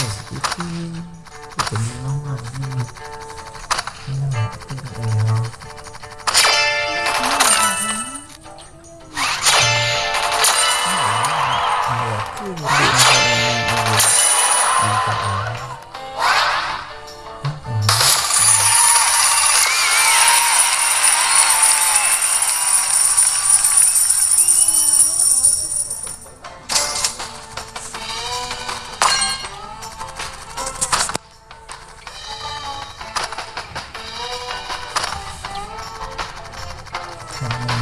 cái tính nó ngon nhưng mà Um,